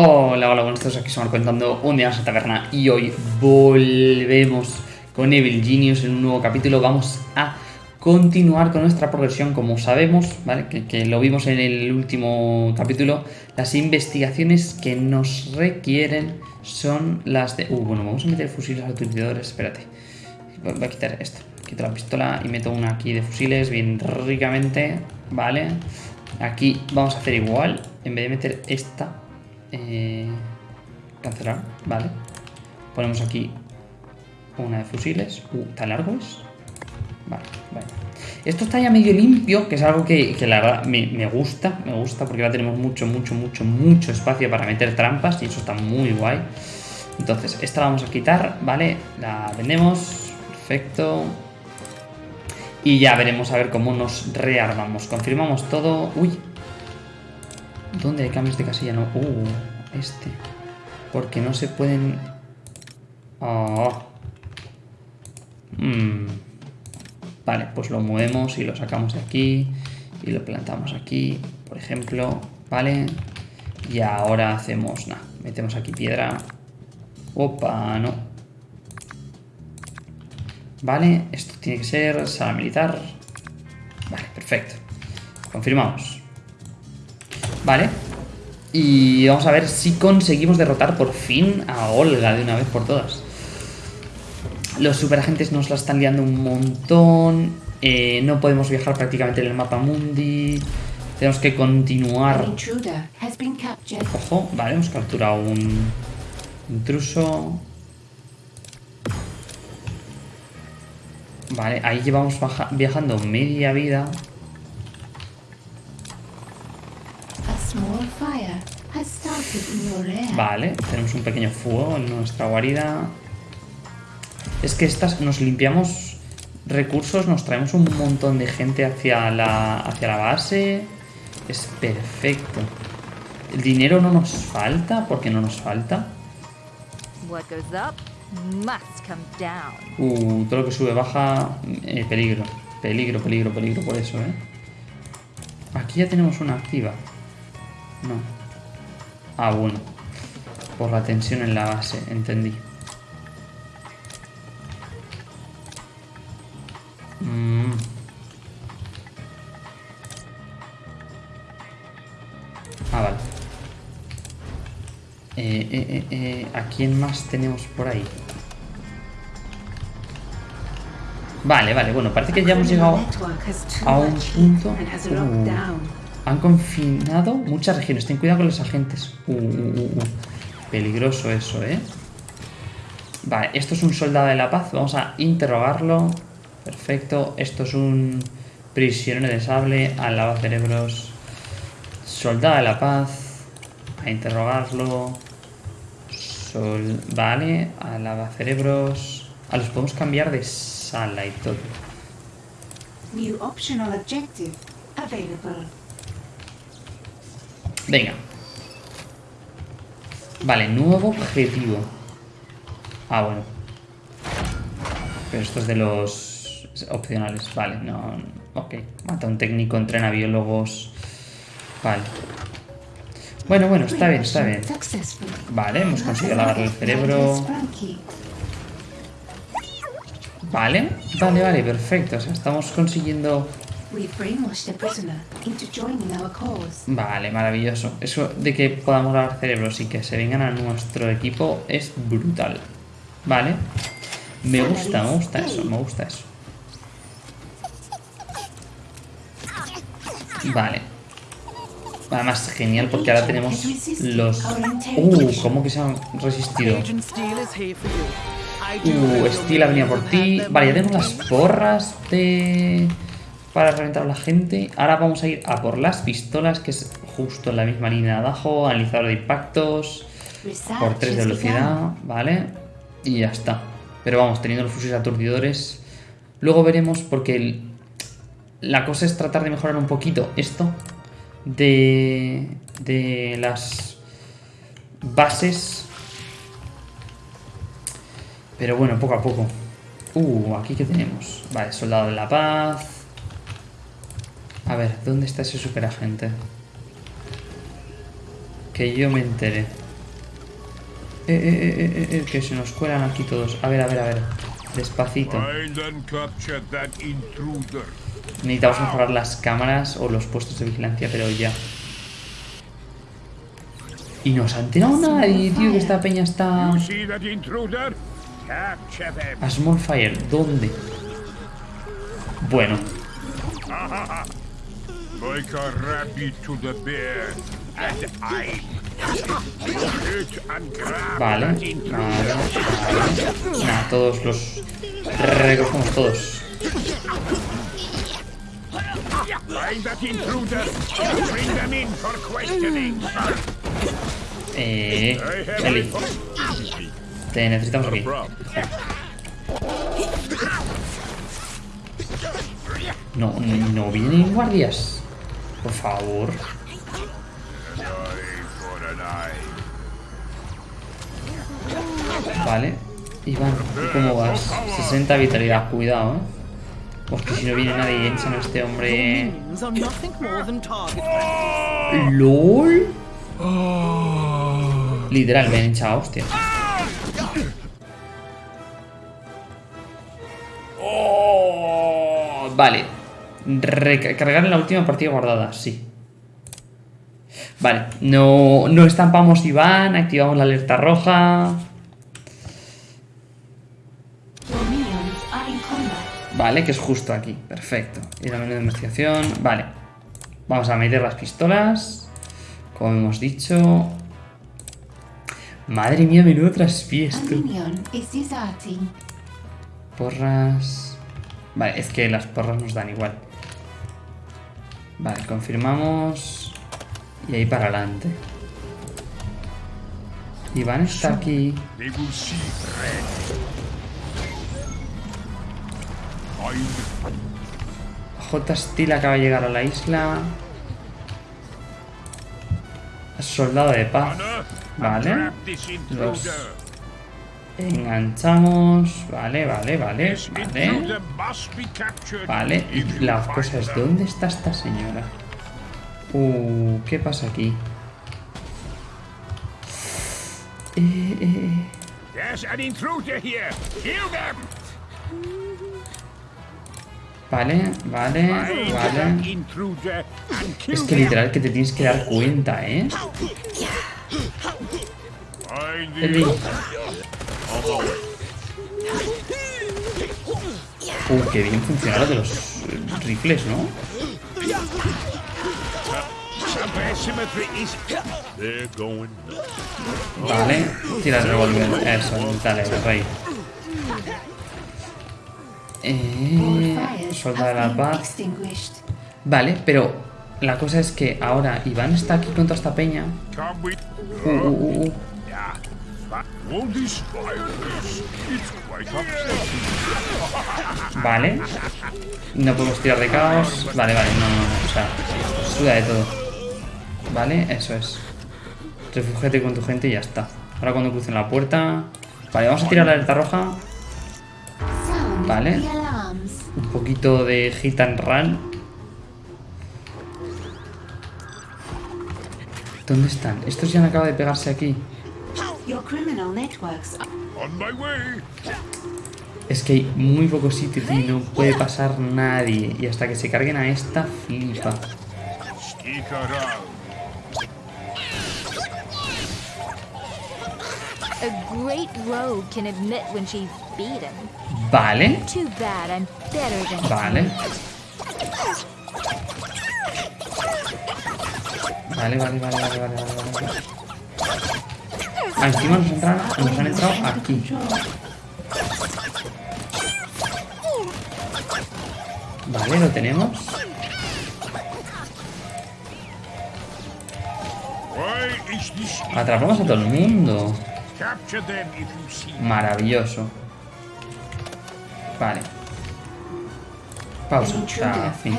Hola, hola, buenos días, aquí estamos contando un día en la taberna y hoy volvemos con Evil Genius en un nuevo capítulo. Vamos a continuar con nuestra progresión, como sabemos, ¿vale? Que, lo vimos en el último capítulo. Las investigaciones que nos requieren son las de... Uh, bueno, vamos a meter fusiles autorizadores, espérate. Voy a quitar esto. Quito la pistola y meto una aquí de fusiles bien ricamente, ¿vale? Aquí vamos a hacer igual, en vez de meter esta eh, cancelar, vale. Ponemos aquí una de fusiles. Uh, ¿tan largo es? Vale, vale. Esto está ya medio limpio, que es algo que, la verdad me, me, gusta, me gusta porque ahora tenemos mucho, mucho, mucho, mucho espacio para meter trampas y eso está muy guay. Entonces, esta la vamos a quitar, ¿vale? La vendemos, perfecto. Y ya veremos a ver cómo nos rearmamos. Confirmamos todo. Uy, ¿Dónde hay cambios de casilla? No. Uh, este. Porque no se pueden... Oh. Vale, pues lo movemos y lo sacamos de aquí. Y lo plantamos aquí, por ejemplo. Vale. Y ahora hacemos... Nada, metemos aquí piedra. Opa, no. Vale, esto tiene que ser sala militar. Vale, perfecto. Confirmamos. Vale. Y vamos a ver si conseguimos derrotar por fin a Olga de una vez por todas. Los superagentes nos la están liando un montón. Eh, no podemos viajar prácticamente en el mapa mundi. Tenemos que continuar. Ojo, vale, hemos capturado un intruso. Vale, ahí llevamos viajando media vida. Vale, tenemos un pequeño fuego en nuestra guarida. Es que estas nos limpiamos recursos, nos traemos un montón de gente hacia la, hacia la base. Es perfecto. El dinero no nos falta, porque no nos falta. Uh, todo lo que sube baja, eh, peligro. Peligro, peligro, peligro por eso, ¿eh? Aquí ya tenemos una activa. No. Ah, bueno. Por la tensión en la base, entendí. Mm. Ah, vale. Eh, eh, eh, eh, ¿A quién más tenemos por ahí? Vale, vale, bueno, parece que ya hemos llegado a un punto... Uh. Han confinado muchas regiones. Ten cuidado con los agentes. Uh, uh, uh, Peligroso eso, ¿eh? Vale, esto es un soldado de la paz. Vamos a interrogarlo. Perfecto. Esto es un prisionero de sable. Al cerebros. Soldado de la paz. A interrogarlo. Sol... Vale. Alaba cerebros. A los podemos cambiar de sala y todo. New optional objective available. Venga. Vale, nuevo objetivo. Ah, bueno. Pero esto es de los opcionales. Vale, no... Ok. Mata un técnico, entrena biólogos. Vale. Bueno, bueno, está bien, está bien. Vale, hemos conseguido lavarle el cerebro. Vale, vale, vale, perfecto. O sea, estamos consiguiendo Vale, maravilloso. Eso de que podamos lavar cerebros y que se vengan a nuestro equipo es brutal. Vale. Me gusta, me gusta eso, me gusta eso. Vale. Además, genial porque ahora tenemos los... Uh, ¿cómo que se han resistido? Uh, Steel ha venido por ti. Vale, ya tenemos las porras de para reventar a la gente. Ahora vamos a ir a por las pistolas, que es justo en la misma línea de abajo. Analizador de impactos. Por 3 de velocidad, ¿vale? Y ya está. Pero vamos, teniendo los fusiles aturdidores. Luego veremos, porque la cosa es tratar de mejorar un poquito esto. De, de las bases. Pero bueno, poco a poco. Uh, aquí que tenemos. Vale, soldado de la paz. A ver, ¿dónde está ese superagente? Que yo me entere. eh, eh, eh, eh, que se nos cuelan aquí todos. A ver, a ver, a ver. Despacito. Necesitamos mejorar las cámaras o los puestos de vigilancia, pero ya. Y no se ha enterado nadie, tío, que esta peña está... A Small Fire, ¿dónde? Bueno, Like a rabbit to the bear. And I. Hit and grab vale, that vale, intruder. vale. Nada, todos los... Recogemos todos. Eh... Eli, te necesitamos aquí. No, no vienen guardias. Por favor. Vale. Iván, ¿y ¿cómo vas? 60 vitalidad, cuidado, eh. Porque si no viene nadie y echan a este hombre... ¿LOL? Literal, me han echado hostia. Vale. Recargar en la última partida guardada, sí. Vale, no, no estampamos Iván, activamos la alerta roja. Vale, que es justo aquí. Perfecto. Y la menú de investigación. Vale. Vamos a meter las pistolas. Como hemos dicho. Madre mía, menudo traspiesto. Porras. Vale, es que las porras nos dan igual. Vale, confirmamos. Y ahí para adelante. Iván está aquí. J. Steel acaba de llegar a la isla. Soldado de paz. Vale. Los. Enganchamos. Vale, vale, vale. Vale. Vale. Y la cosa es. ¿dónde está esta señora? Uh, ¿qué pasa aquí? Eh, eh, eh. Vale, vale, vale. Es que literal que te tienes que dar cuenta, ¿eh? Eli. Uh, qué bien funciona lo de los eh, rifles, ¿no? Vale, tira el revólver. Eso, dale, rey. Eh, soldado de la paz. Vale, pero la cosa es que ahora Iván está aquí con toda esta peña. With. Uh, uh, uh, Vale. No podemos tirar de caos. Vale, vale, no, no, no. O sea, suda de todo. Vale, eso es. Refúgiate con tu gente y ya está. Ahora cuando crucen la puerta. Vale, vamos a tirar la alerta roja. Vale. Un poquito de hit and run. ¿Dónde están? Estos ya han acabado de pegarse aquí. Your criminal networks are On my way. Es que hay muy poco sitio, y No puede pasar nadie. Y hasta que se carguen a esta, flipa. Sneak around. A great rogue can admit when she's beaten. Vale. Too bad I'm better than Vale. you. Vale, vale, vale, vale, vale, vale, vale. Ah, encima nos, entran- nos han entrado aquí. Vale, lo tenemos. Atrapamos a todo el mundo. Maravilloso. Vale. Pausa. Fin.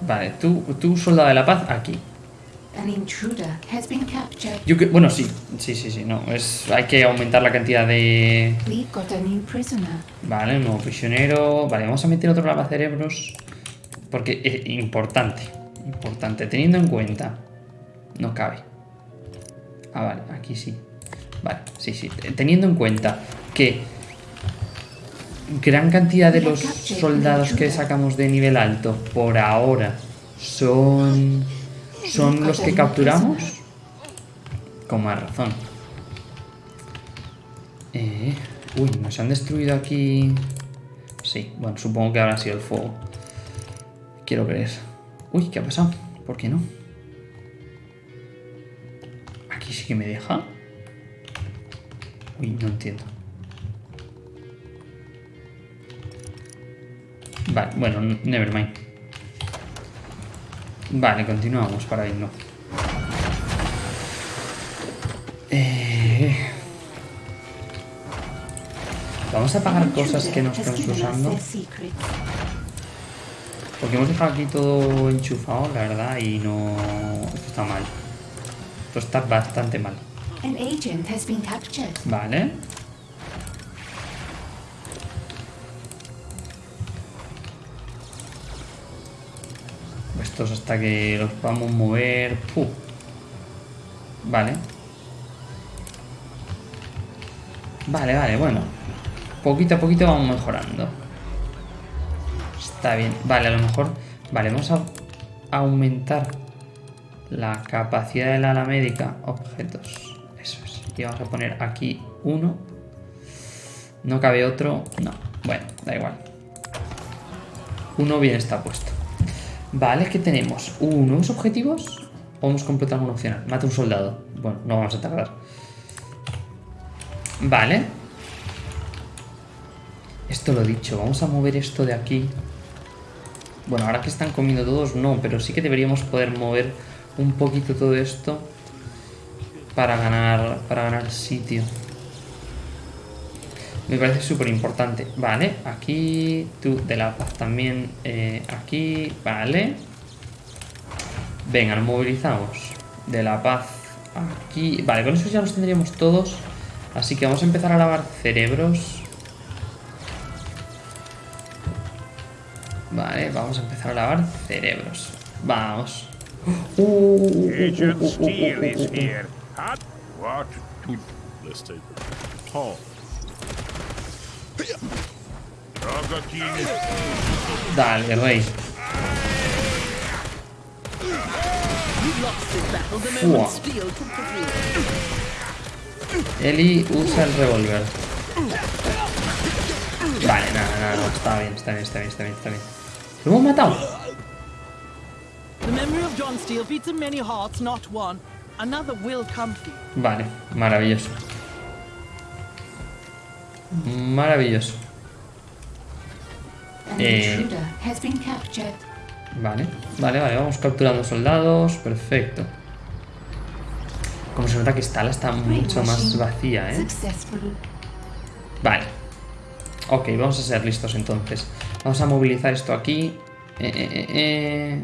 Vale, tú, tú, soldado de la paz, aquí. An intruder has been captured. Yo que, bueno, sí, sí, sí, sí, no. Es, hay que aumentar la cantidad de. We've got a new prisoner. Vale, un nuevo prisionero. Vale, vamos a meter otro lavacerebros. Porque es importante. Importante. Teniendo en cuenta. No cabe. Ah, vale, aquí sí. Vale, sí, sí. Teniendo en cuenta que gran cantidad de los soldados que sacamos de nivel alto por ahora son son los que capturamos con más razón. Eh, uy nos han destruido aquí sí bueno supongo que habrá sido el fuego. Quiero creer. Uy qué ha pasado ¿por qué no? aquí sí que me deja uy no entiendo. Vale, bueno, nevermind. Vale, continuamos para irnos. Eh... Vamos a apagar cosas que no estamos usando. Porque hemos dejado aquí todo enchufado, la verdad, y no... Esto está mal. Esto está bastante mal. Vale. Estos hasta que los podamos mover. Vale. Vale, vale, bueno. Poquito a poquito vamos mejorando. Está bien. Vale, a lo mejor... Vale, vamos a aumentar la capacidad del ala médica. Objetos. Eso es. Y vamos a poner aquí uno. No cabe otro. No. Bueno, da igual. Uno bien está puesto. Vale, ¿qué tenemos? Uh, ¿nuevos objetivos? Vamos a completar una opcional. Mata un soldado. Bueno, no vamos a tardar. Vale. Esto lo dicho. Vamos a mover esto de aquí. Bueno, ahora que están comiendo todos, no. Pero sí que deberíamos poder mover un poquito todo esto para ganar, para ganar sitio. Me parece súper importante. Vale, aquí tú de la paz también. Eh, aquí, vale. Venga, nos movilizamos. De la paz aquí. Vale, con eso ya los tendríamos todos. Así que vamos a empezar a lavar cerebros. Vale, vamos a empezar a lavar cerebros. Vamos. Agent Steel is here. What? Let's take. Dale, rey. Fua. Eli usa el revólver. Vale, nada, nada, no, está bien, está bien, está bien, está bien, está bien. ¿Lo hemos matado? Vale, maravilloso. Maravilloso. Eh, vale, vale, vale, vamos capturando soldados, perfecto. Como se nota que esta ala está mucho más vacía, ¿eh? Vale. Ok, vamos a ser listos entonces. Vamos a movilizar esto aquí. Eh, eh, eh,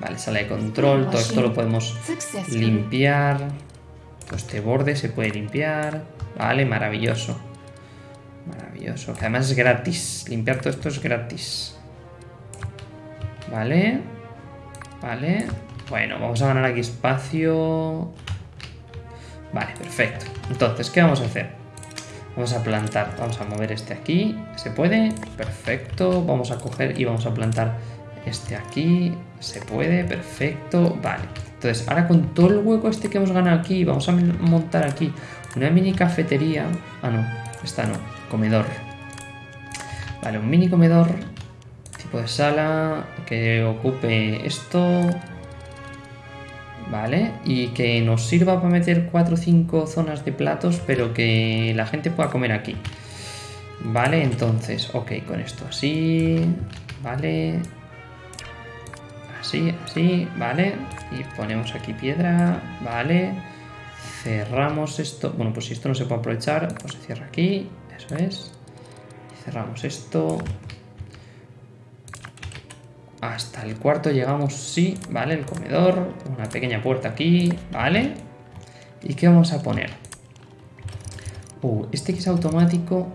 vale, sala de control. Todo esto lo podemos limpiar. este borde se puede limpiar. Vale, maravilloso. Maravilloso. Que además es gratis. Limpiar todo esto es gratis. Vale. Vale. Bueno, vamos a ganar aquí espacio. Vale, perfecto. Entonces, ¿qué vamos a hacer? Vamos a plantar. Vamos a mover este aquí. ¿Se puede? Perfecto. Vamos a coger y vamos a plantar este aquí. Se puede. Perfecto. Vale. Entonces, ahora con todo el hueco este que hemos ganado aquí, vamos a montar aquí una mini cafetería. Ah, no. Esta no comedor. Vale, un mini comedor, tipo de sala, que ocupe esto. Vale, y que nos sirva para meter 4 o 5 zonas de platos, pero que la gente pueda comer aquí. Vale, entonces, ok, con esto así, vale, así, así, vale, y ponemos aquí piedra, vale, cerramos esto, bueno, pues si esto no se puede aprovechar, pues se cierra aquí, eso es. Cerramos esto. Hasta el cuarto llegamos, sí, vale, el comedor. Una pequeña puerta aquí, vale. ¿Y qué vamos a poner? Uh, este que es automático.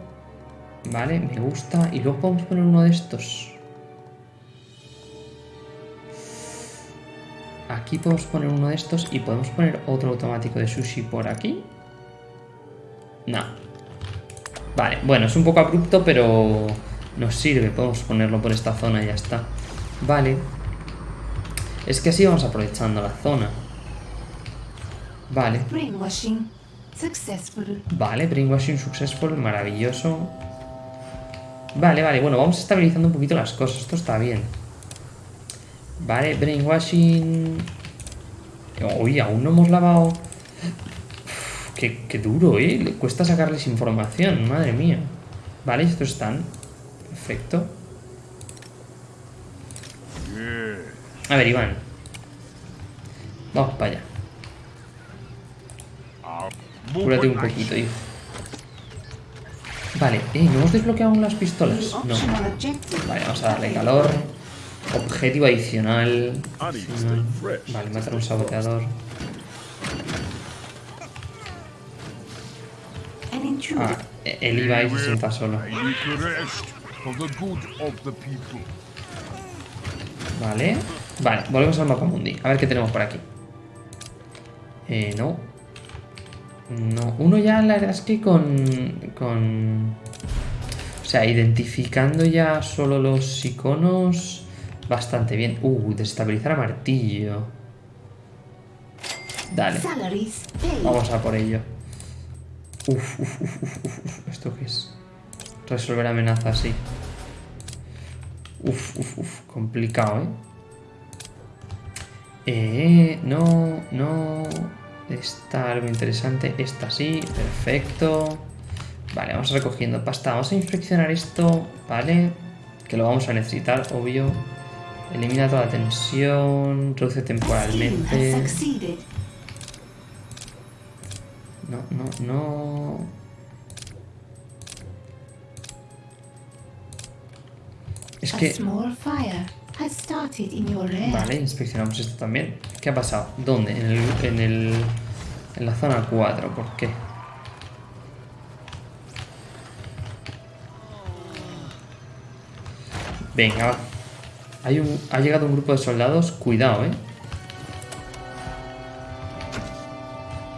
Vale, me gusta. Y luego podemos poner uno de estos. aquí podemos poner uno de estos y podemos poner otro automático de sushi por aquí. No. Vale, bueno, es un poco abrupto, pero nos sirve. Podemos ponerlo por esta zona y ya está. Vale. Es que así vamos aprovechando la zona. Vale. Brainwashing successful. Vale, brainwashing successful, maravilloso. Vale, vale, bueno, vamos estabilizando un poquito las cosas. Esto está bien. Vale, brainwashing... Uy, aún no hemos lavado... Qué, qué duro, ¿eh? Le cuesta sacarles información, madre mía. Vale, estos están. Perfecto. A ver, Iván. Vamos para allá. Cúrate un poquito, hijo. Vale, eh, ¿no hemos desbloqueado aún las pistolas? No. Vale, vamos a darle calor. Objetivo adicional. Vale, matar a un saboteador. Ah, el Ibai se sienta solo. Vale. Vale, volvemos al mapa mundi. A ver qué tenemos por aquí. Eh, no. No. Uno ya, la verdad es que con... Con... O sea, identificando ya solo los iconos... Bastante bien. Uh, desestabilizar a martillo. Dale. Vamos a por ello. Uf, uf, uf, uf, uf, uf. ¿Esto qué es? Resolver amenazas, sí. Uf, uf, uf. Complicado, ¿eh? Eh, no, no. Está algo interesante. Esta sí, perfecto. Vale, vamos recogiendo pasta. Vamos a inspeccionar esto, ¿vale? Que lo vamos a necesitar, obvio. Elimina toda la tensión. Reduce temporalmente. No, no, no. Es que... Vale, inspeccionamos esto también. ¿Qué ha pasado? ¿Dónde? En el... En, el, en la zona 4. ¿Por qué? Venga. Hay un, ha llegado un grupo de soldados. Cuidado, ¿eh?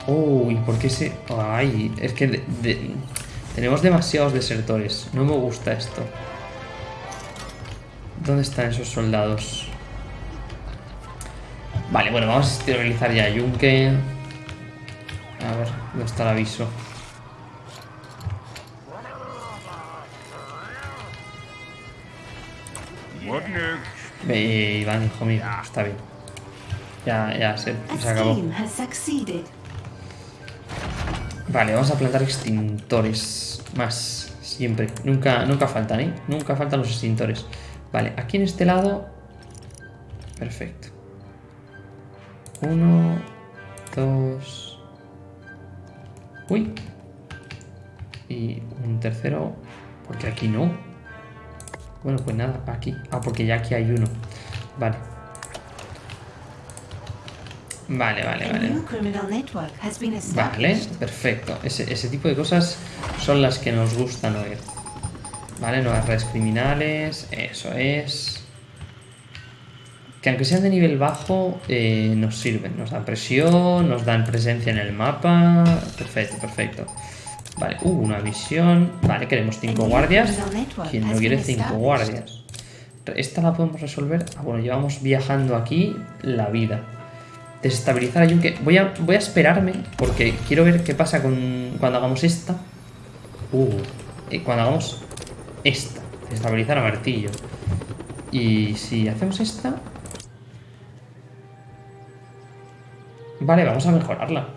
Uy, ¿por qué se...? Ay, es que tenemos demasiados desertores. No me gusta esto. ¿Dónde están esos soldados? Vale, bueno, vamos a esterilizar ya Yunque. A ver, ¿dónde está el aviso? Ve, Iván, hijo mío, está bien. Ya, ya, se, se acabó. Vale, vamos a plantar extintores. Más, siempre. Nunca, nunca faltan, ¿eh? Nunca faltan los extintores. Vale, aquí en este lado... Perfecto. Uno, dos... Uy. Y un tercero... Porque aquí no. Bueno, pues nada, aquí. Ah, porque ya aquí hay uno. Vale. Vale, vale, vale. Vale, perfecto. Ese, ese tipo de cosas son las que nos gustan oír. Vale, nuevas redes criminales, eso es. Que aunque sean de nivel bajo, eh, nos sirven. Nos dan presión, nos dan presencia en el mapa. Perfecto, perfecto. Vale, uh, una visión. Vale, queremos cinco guardias. ¿Quién no quiere cinco guardias? Esta la podemos resolver. Ah, bueno, llevamos viajando aquí la vida. Desestabilizar a Yunque. Voy a, voy a esperarme porque quiero ver qué pasa con cuando hagamos esta. Uh, eh, cuando hagamos esta. Desestabilizar a martillo. Y si hacemos esta... Vale, vamos a mejorarla.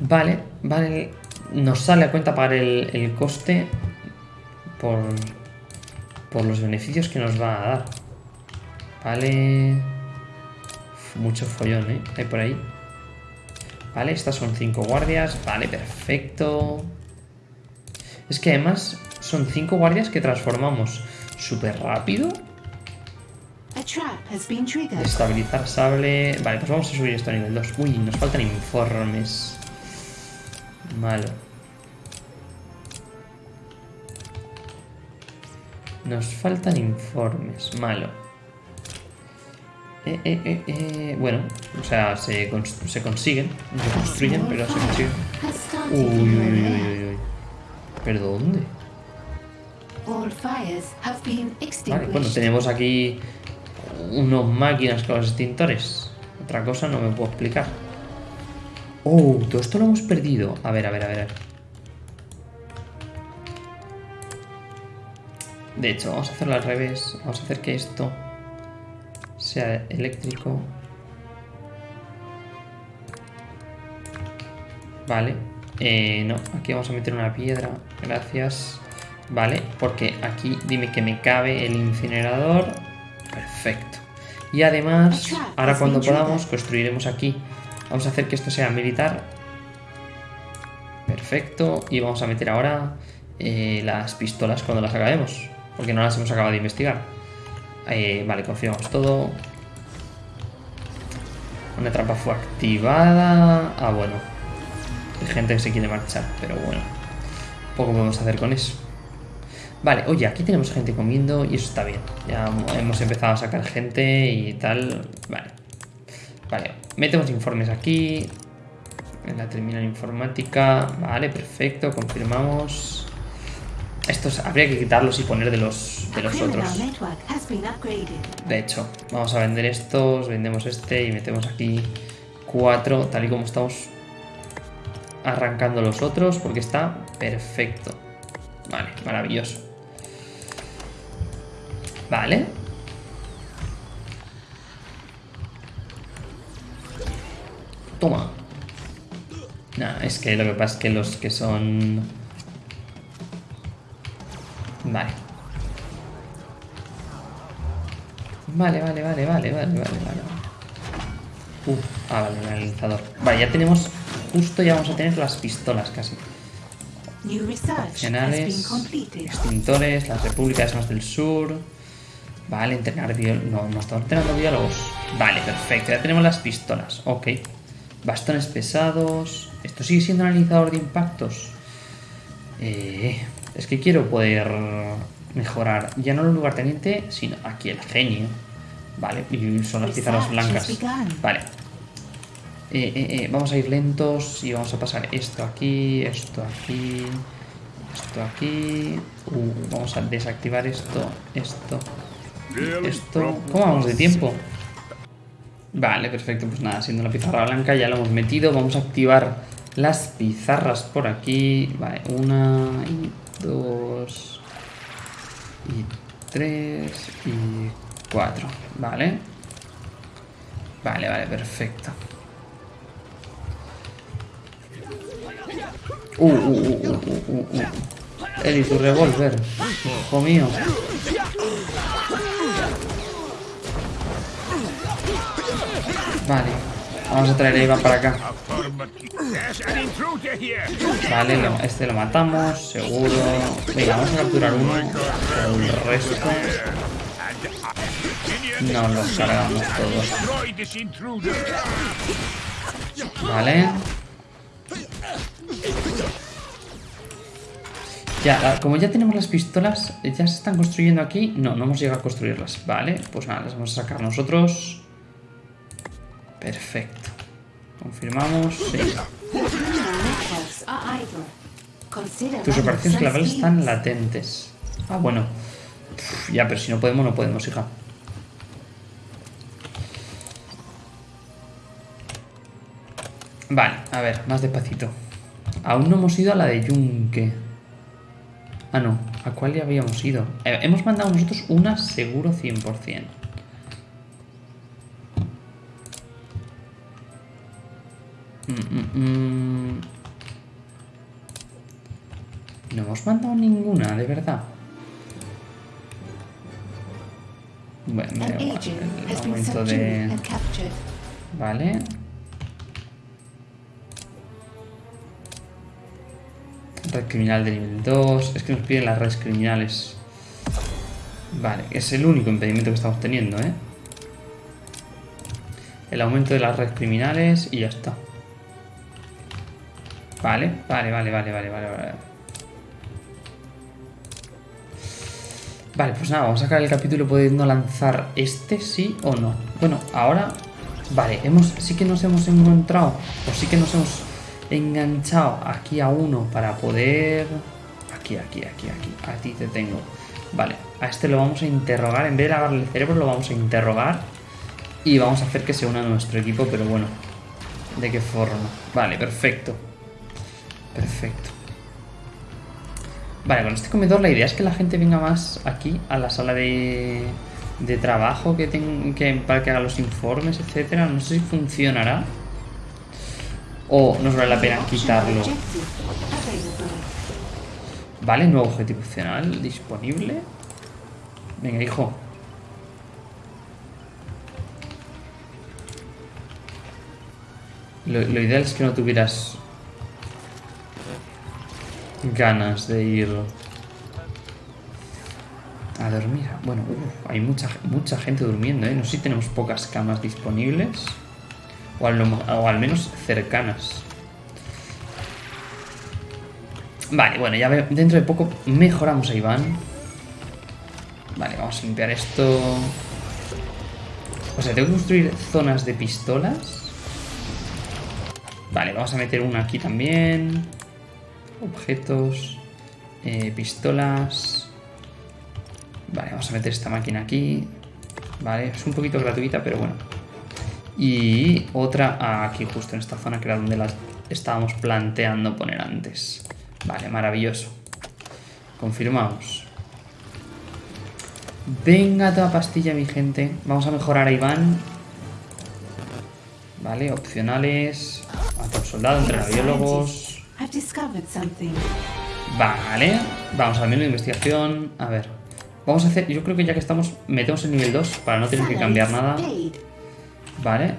Vale, vale. Nos sale a cuenta pagar el, el coste por, por los beneficios que nos va a dar. Vale. Mucho follón, ¿eh? Hay por ahí. Vale, estas son cinco guardias. Vale, perfecto. Es que además son cinco guardias que transformamos súper rápido. Estabilizar sable. Vale, pues vamos a subir esto a nivel 2. Uy, nos faltan informes. Malo. Nos faltan informes. Malo. Eh, eh, eh, eh, Bueno, o sea, se, cons- se consiguen. No se construyen, pero se consiguen. Uy, uy, uy, uy, uy, uy. ¿Pero dónde? Vale, bueno, tenemos aquí unos máquinas con los extintores. Otra cosa no me puedo explicar. Oh, todo esto lo hemos perdido. A ver, a ver, a ver. De hecho, vamos a hacerlo al revés. Vamos a hacer que esto sea eléctrico. Vale. Eh, no, aquí vamos a meter una piedra. Gracias. Vale, porque aquí dime que me cabe el incinerador. Perfecto. Y además, ahora cuando podamos, construiremos aquí. Vamos a hacer que esto sea militar. Perfecto. Y vamos a meter ahora eh, las pistolas cuando las acabemos. Porque no las hemos acabado de investigar. Vale, confirmamos todo. Una trampa fue activada. Ah, bueno. Hay gente que se quiere marchar, pero bueno. Poco podemos hacer con eso. Vale, oye, aquí tenemos gente comiendo y eso está bien. Ya hemos empezado a sacar gente y tal. Vale. Vale, metemos informes aquí. En la terminal informática. Vale, perfecto, confirmamos. Estos habría que quitarlos y poner de los, de los otros. De hecho, vamos a vender estos, vendemos este y metemos aquí cuatro, tal y como estamos arrancando los otros, porque está perfecto. Vale, maravilloso. Vale. Toma. Nah, es que lo que pasa es que los que son... Vale. Vale, vale, vale, vale, vale, vale, vale. Uf, ah, vale, el analizador. Vale, ya tenemos... Justo ya vamos a tener las pistolas casi. Opcionales, extintores, las repúblicas más del sur. Vale, entrenar biólogos. No, no estamos entrenando biólogos. Vale, perfecto. Ya tenemos las pistolas. Ok. Bastones pesados. Esto sigue siendo un analizador de impactos. Eh, es que quiero poder mejorar. Ya no el lugarteniente, sino aquí el genio. Vale, y son las pizarras blancas. Vale. Eh, eh, eh, vamos a ir lentos y vamos a pasar esto aquí, esto aquí, esto aquí. Uh, vamos a desactivar esto, esto, esto. ¿Cómo vamos de tiempo? Vale, perfecto. Pues nada, siendo la pizarra blanca ya lo hemos metido. Vamos a activar las pizarras por aquí. Vale, una y dos y tres y cuatro. Vale. Vale, vale, perfecto. Uh, uh, uh, uh, uh, uh, uh. Eli, tu revólver. Hijo mío. Vale. Vamos a traer a Iván para acá. Vale, este lo matamos, seguro. Venga, vamos a capturar uno. El resto nos los cargamos todos. Vale. Ya, como ya tenemos las pistolas, ya se están construyendo aquí. No, no hemos llegado a construirlas. Vale, pues nada, las vamos a sacar nosotros. Perfecto. Confirmamos. Sí. Tus operaciones some clavables están latentes. Ah, bueno. Ya, pero si no podemos, no podemos, hija. Vale, a ver, más despacito. Aún no hemos ido a la de Yunque. Ah, no. ¿A cuál ya habíamos ido? Eh, hemos mandado nosotros una seguro 100%. Mm, mm, mm. No hemos mandado ninguna, de verdad. Bueno, el aumento de... Vale. Red criminal de nivel 2. Es que nos piden las redes criminales. Vale, es el único impedimento que estamos teniendo, ¿eh? El aumento de las redes criminales y ya está. Vale, vale, vale, vale, vale, vale, vale. Vale, pues nada, vamos a acabar el capítulo pudiendo lanzar este, sí o no. Bueno, ahora... Vale, hemos, sí que nos hemos encontrado, o sí que nos hemos enganchado aquí a uno para poder... Aquí, aquí, aquí, aquí. A ti te tengo. Vale, a este lo vamos a interrogar. En vez de lavarle el cerebro, lo vamos a interrogar. Y vamos a hacer que se una a nuestro equipo, pero bueno. ¿De qué forma? Vale, perfecto. Perfecto. Vale, con este comedor la idea es que la gente venga más aquí a la sala de, de trabajo que, ten- que para que haga los informes, etcétera. No sé si funcionará. O nos vale la pena quitarlo. Vale, nuevo objetivo opcional disponible. Venga, hijo. Lo, lo ideal es que no tuvieras ganas de ir a dormir. Bueno, uf, hay mucha, mucha gente durmiendo, ¿eh? No sé si tenemos pocas camas disponibles. O al, menos cercanas. Vale, bueno, ya dentro de poco mejoramos a Iván. Vale, vamos a limpiar esto. O sea, tengo que construir zonas de pistolas. Vale, vamos a meter una aquí también. Objetos. eh, pistolas. Vale, vamos a meter esta máquina aquí. Vale, es un poquito gratuita, pero bueno. Y otra aquí, justo en esta zona, que era donde la estábamos planteando poner antes. Vale, maravilloso. Confirmamos. Venga toda pastilla, mi gente. Vamos a mejorar a Iván. Vale, opcionales. Mata a un soldado, biólogos. I've discovered something. Vale. Vamos al menú de investigación. A ver. Vamos a hacer... Yo creo que ya que estamos... Metemos el nivel 2 para no tener que cambiar nada. Vale.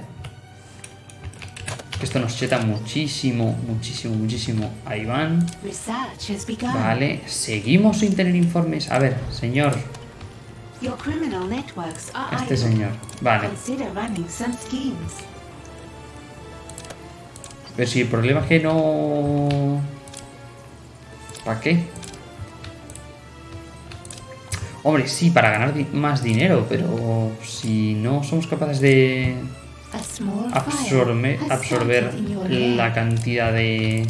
Esto nos cheta muchísimo, muchísimo, muchísimo a Iván. Research has begun. Vale. Seguimos sin tener informes. A ver, señor. Este señor. Vale. Pero si el problema es que no... ¿Para qué? Hombre, sí, para ganar di- más dinero, pero si no somos capaces de absorbe- absorber your la cantidad de,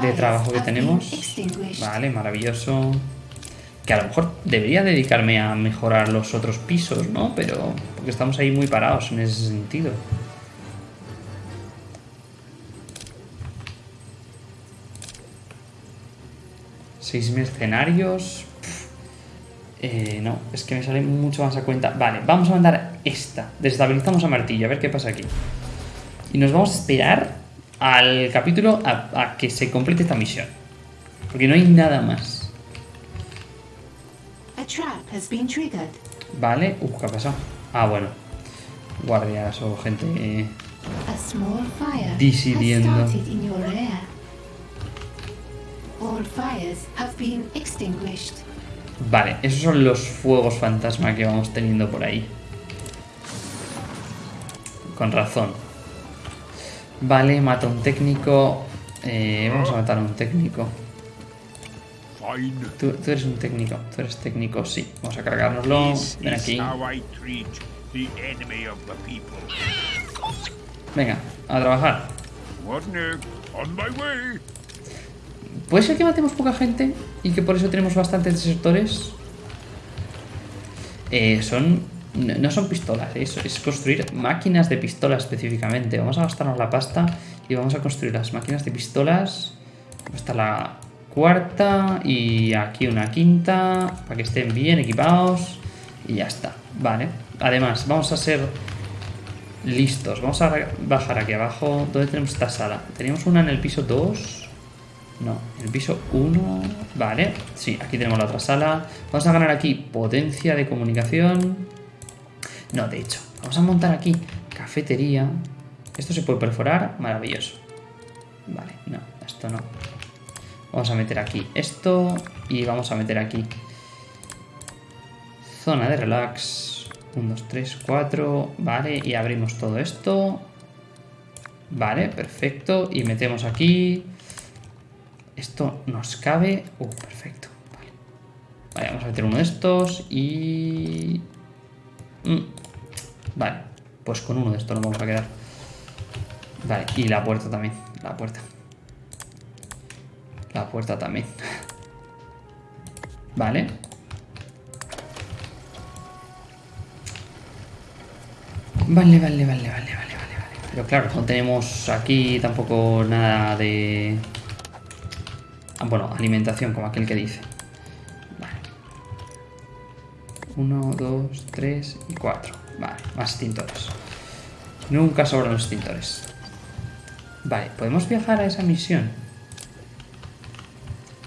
de trabajo que tenemos. Vale, maravilloso. Que a lo mejor debería dedicarme a mejorar los otros pisos, ¿no? Pero porque estamos ahí muy parados en ese sentido. Seis mercenarios. Eh, no, es que me sale mucho más a cuenta. Vale, vamos a mandar esta. Desestabilizamos a Martillo, a ver qué pasa aquí. Y nos vamos a esperar al capítulo a, a que se complete esta misión. Porque no hay nada más. A trap has been triggered. Vale. Uf, ¿qué ha pasado? Ah, bueno. Guardias o gente... eh, A All fires have been extinguished. Vale, esos son los fuegos fantasma que vamos teniendo por ahí. Con razón. Vale, mata a un técnico. Eh, vamos a matar a un técnico. Fine. Tú, tú eres un técnico. Tú eres técnico, sí. Vamos a cargárnoslo. This Ven is aquí. how I treat the enemy of the people. Venga, a trabajar. What no? On my way. ¿Puede ser que matemos poca gente y que por eso tenemos bastantes desertores? Eh, son... No son pistolas, es, es construir máquinas de pistolas específicamente. Vamos a gastarnos la pasta y vamos a construir las máquinas de pistolas. Hasta la cuarta y aquí una quinta para que estén bien equipados y ya está. Vale. Además, vamos a ser listos. Vamos a bajar aquí abajo. ¿Dónde tenemos esta sala? Teníamos una en el piso 2. No, el piso 1. Vale, sí, aquí tenemos la otra sala. Vamos a ganar aquí potencia de comunicación. No, de hecho, vamos a montar aquí cafetería. Esto se puede perforar, maravilloso. Vale, no, esto no. Vamos a meter aquí esto y vamos a meter aquí zona de relax. 1, 2, 3, 4. Vale, y abrimos todo esto. Vale, perfecto. Y metemos aquí. Esto nos cabe. Uh, perfecto. Vale. Vamos a meter uno de estos y... Mm. Vale, pues con uno de estos nos vamos a quedar. Vale, y la puerta también, la puerta. La puerta también. Vale. Vale, vale, vale, vale, vale, vale, vale. Pero claro, no tenemos aquí tampoco nada de... Ah, bueno, alimentación, como aquel que dice. Vale. Uno, dos, tres y cuatro. Vale, más extintores. Nunca sobran los extintores. Vale, ¿podemos viajar a esa misión?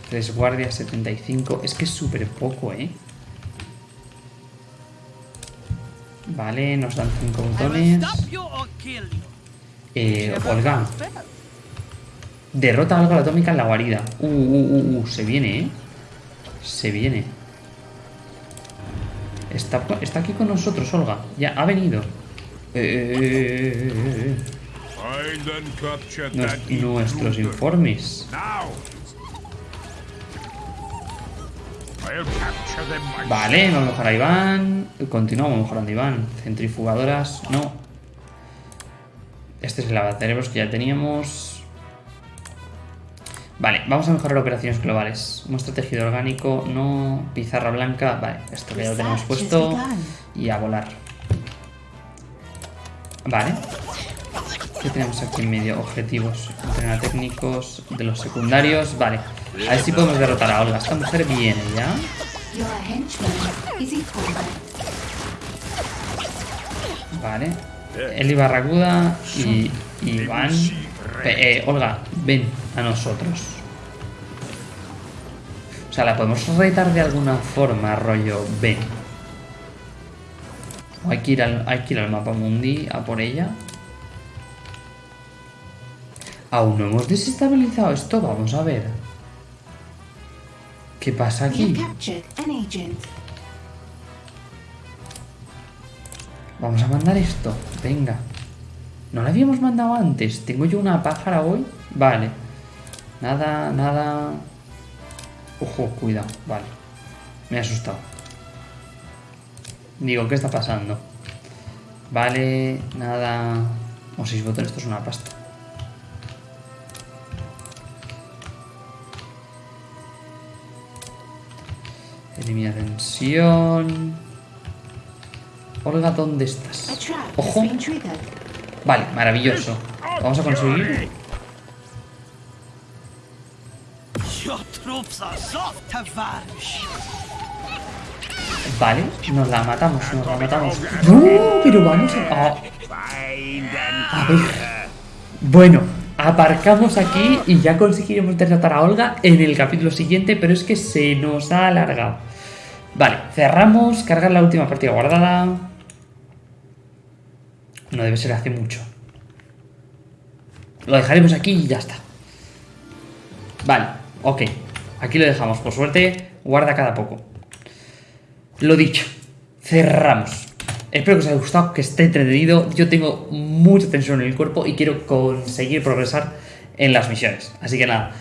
Tres guardias, 75. Es que es súper poco, ¿eh? Vale, nos dan cinco I will botones. Eh, Olga, derrota algo atómica en la guarida. Uh, uh, uh, uh, se viene, ¿eh? Se viene. Está, está aquí con nosotros, Olga. Ya, ha venido. Eh, eh, eh, nuestros informes. Vale, vamos a mejorar a Iván. Continuamos mejorando a Iván. Centrifugadoras, no. Este es el lavacerebros que ya teníamos. Vale, vamos a mejorar operaciones globales. Muestra tejido orgánico, no. Pizarra blanca, vale, esto ya lo tenemos puesto. Y a volar. Vale. ¿Qué tenemos aquí en medio? Objetivos. Entrenar técnicos de los secundarios. Vale. A ver si podemos derrotar a Olga. Esta mujer viene ya. Vale. Eli Barracuda y, y Iván. Eh, Olga, ven a nosotros. O sea, la podemos retar de alguna forma, rollo, ven. O hay que ir al, hay que ir al mapa mundi a por ella. Aún no hemos desestabilizado esto, vamos a ver. ¿Qué pasa aquí? Vamos a mandar esto. Venga. ¿No la habíamos mandado antes? ¿Tengo yo una pájara hoy? Vale. Nada, nada... Ojo, cuidado. Vale. Me he asustado. Digo, ¿qué está pasando? Vale, nada... O seis botones, esto es una pasta. Elimina tensión... Olga, ¿dónde estás? Ojo. Vale, maravilloso. Vamos a conseguir. Vale, nos la matamos, nos la matamos. No, pero vamos a. a ver. Bueno, aparcamos aquí y ya conseguiremos derrotar a Olga en el capítulo siguiente, pero es que se nos ha alargado. Vale, cerramos, cargar la última partida guardada. No debe ser hace mucho. Lo dejaremos aquí y ya está. Vale, ok. Aquí lo dejamos. Por suerte, guarda cada poco. Lo dicho, cerramos. Espero que os haya gustado, que esté entretenido. Yo tengo mucha tensión en el cuerpo y quiero conseguir progresar en las misiones. Así que nada,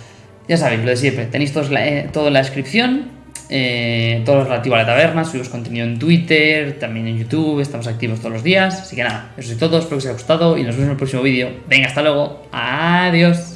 ya sabéis, lo de siempre. Tenéis la- eh, todo en la descripción. eh, todo lo relativo a la taberna. Subimos contenido en Twitter, también en YouTube. Estamos activos todos los días. Así que nada, eso es todo. Espero que os haya gustado y nos vemos en el próximo vídeo. Venga, hasta luego. Adiós.